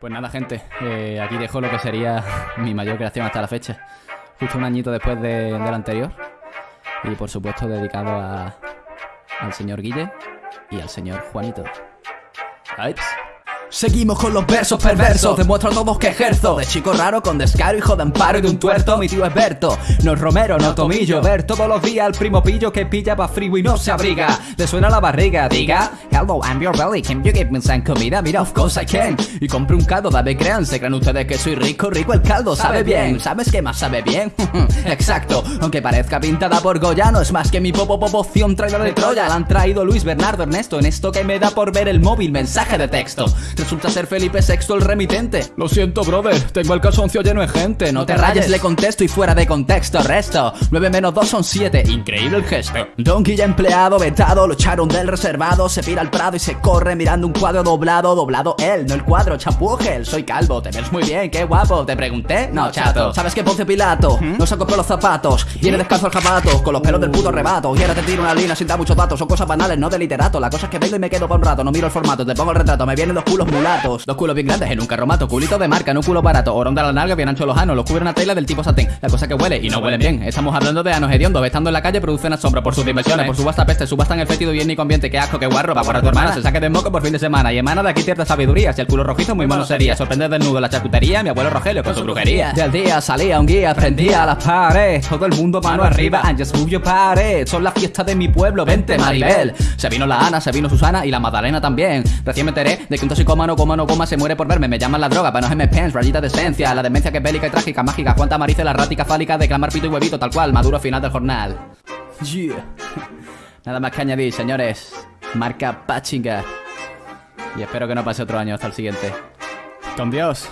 Pues nada, gente, eh, aquí dejo lo que sería mi mayor creación hasta la fecha. Justo un añito después de, del anterior. Y por supuesto dedicado a, al señor Guille y al señor Juanito. Vibes. Seguimos con los versos perversos, demuestro a todos que ejerzo. De chico raro con descaro, hijo de amparo y de un tuerto Mi tío es Berto, no es Romero, no Tomillo. Ver todos los días al primo pillo que pilla pa' frío y no se abriga. Le suena la barriga, diga Hello, I'm your belly, can you give me some comida? Mira, of course I can. Y compro un caldo, dame crean, se creen ustedes que soy rico Rico el caldo, sabe bien, ¿sabes qué más sabe bien? Exacto, aunque parezca pintada por Goya No es más que mi popo poción traída de Troya. La han traído Luis, Bernardo, Ernesto En esto que me da por ver el móvil, mensaje de texto Resulta ser Felipe VI el remitente. Lo siento, brother, tengo el calzoncio lleno de gente. No te rayes, le contesto y fuera de contexto resto. 9 menos 2 son 7, increíble el gesto. Donkey ya empleado, vetado, lo echaron del reservado. Se pira al prado y se corre mirando un cuadro doblado Doblado él, no el cuadro, champú gel. Soy calvo, te ves muy bien, qué guapo. Te pregunté, no chato. ¿Sabes qué Ponce Pilato? No se por los zapatos. Viene descalzo el jabato, con los pelos del puto rebato. Y ahora te tiro una línea sin dar muchos datos. Son cosas banales, no de literato. La cosa es que vengo y me quedo por un rato. No miro el formato, te pongo el retrato. Me vienen los culos mulatos. Dos culos bien grandes en un carromato Culito de marca, no un culo barato. Orón de la nalga, bien ancho los anos Los cubre una tela del tipo satén. La cosa que huele y no huelen bien. Estamos hablando de anos hediondos Estando en la calle producen asombro por sus dimensiones. Por su vasta peste, subastan el fétido y ambiente. Qué asco, qué guarro, va por tu hermana. Se saque de moco por fin de semana. Y emana de aquí cierta sabiduría. Si el culo rojizo muy mono sería. Sorprender desnudo la charcutería Mi abuelo Rogelio con su brujería. Del día salía un guía, prendía las paredes. Todo el mundo mano arriba And just move your pared Son las fiestas de mi pueblo, vente Maribel. Se vino la Ana, se vino Susana y la Magdalena también. Recién me enteré de que un toxicómano, coma no coma, se muere por verme. Me llaman la droga, para no me pens, rayita de esencia. La demencia que es bélica y trágica, mágica. Cuánta marice la rática fálica de clamar pito y huevito Tal cual, maduro final del jornal. Yeah. Nada más que añadir, señores. Marca Pachinga Y espero que no pase otro año. Hasta el siguiente. Con Dios.